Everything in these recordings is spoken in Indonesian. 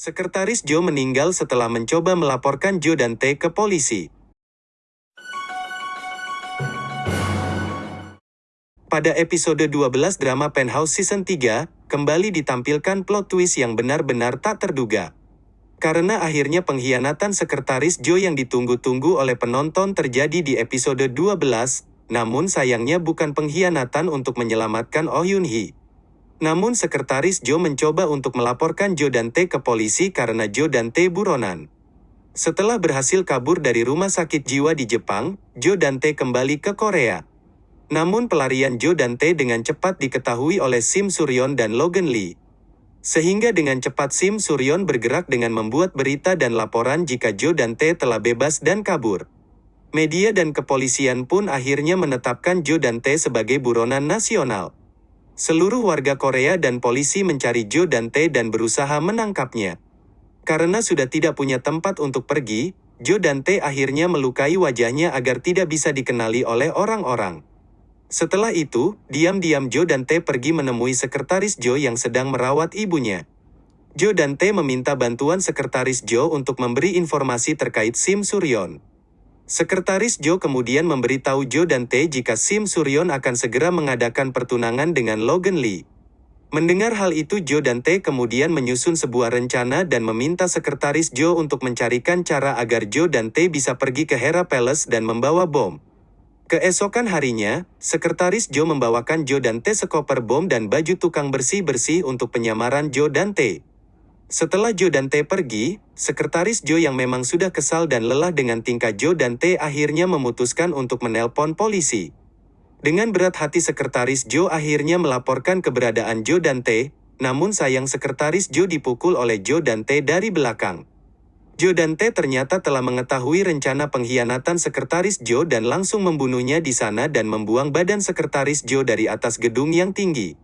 Sekretaris Joe meninggal setelah mencoba melaporkan Joe Dante ke polisi. Pada episode 12 drama Penthouse Season 3, kembali ditampilkan plot twist yang benar-benar tak terduga. Karena akhirnya pengkhianatan Sekretaris Joe yang ditunggu-tunggu oleh penonton terjadi di episode 12, namun sayangnya bukan pengkhianatan untuk menyelamatkan Oh Yun Hee. Namun Sekretaris Joe mencoba untuk melaporkan Joe Dante ke polisi karena Joe Dante buronan. Setelah berhasil kabur dari rumah sakit jiwa di Jepang, Joe Dante kembali ke Korea. Namun pelarian Joe Dante dengan cepat diketahui oleh Sim Suryon dan Logan Lee. Sehingga dengan cepat Sim Suryon bergerak dengan membuat berita dan laporan jika Joe Dante telah bebas dan kabur. Media dan kepolisian pun akhirnya menetapkan Joe Dante sebagai buronan nasional. Seluruh warga Korea dan polisi mencari Joe Dante dan berusaha menangkapnya. Karena sudah tidak punya tempat untuk pergi, Joe Dante akhirnya melukai wajahnya agar tidak bisa dikenali oleh orang-orang. Setelah itu, diam-diam Joe Dante pergi menemui sekretaris Joe yang sedang merawat ibunya. Joe Dante meminta bantuan sekretaris Joe untuk memberi informasi terkait Sim Suryon. Sekretaris Joe kemudian memberitahu Joe Dante jika Sim Suryon akan segera mengadakan pertunangan dengan Logan Lee. Mendengar hal itu Joe Dante kemudian menyusun sebuah rencana dan meminta sekretaris Joe untuk mencarikan cara agar Joe Dante bisa pergi ke Hera Palace dan membawa bom. Keesokan harinya, sekretaris Joe membawakan Joe Dante sekoper bom dan baju tukang bersih-bersih untuk penyamaran Joe Dante. Setelah Joe Dante pergi, sekretaris Joe yang memang sudah kesal dan lelah dengan tingkah Joe Dante akhirnya memutuskan untuk menelpon polisi. Dengan berat hati sekretaris Joe akhirnya melaporkan keberadaan Joe Dante, namun sayang sekretaris Joe dipukul oleh Joe Dante dari belakang. Joe Dante ternyata telah mengetahui rencana pengkhianatan sekretaris Joe dan langsung membunuhnya di sana dan membuang badan sekretaris Joe dari atas gedung yang tinggi.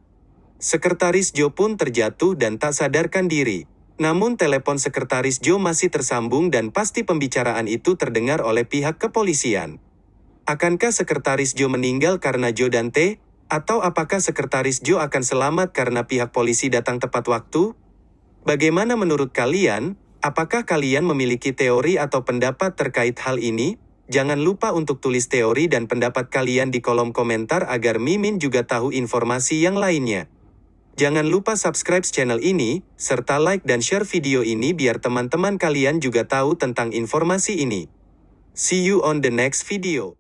Sekretaris Joe pun terjatuh dan tak sadarkan diri. Namun telepon sekretaris Joe masih tersambung dan pasti pembicaraan itu terdengar oleh pihak kepolisian. Akankah sekretaris Joe meninggal karena Joe Dante? Atau apakah sekretaris Joe akan selamat karena pihak polisi datang tepat waktu? Bagaimana menurut kalian? Apakah kalian memiliki teori atau pendapat terkait hal ini? Jangan lupa untuk tulis teori dan pendapat kalian di kolom komentar agar Mimin juga tahu informasi yang lainnya. Jangan lupa subscribe channel ini, serta like dan share video ini biar teman-teman kalian juga tahu tentang informasi ini. See you on the next video.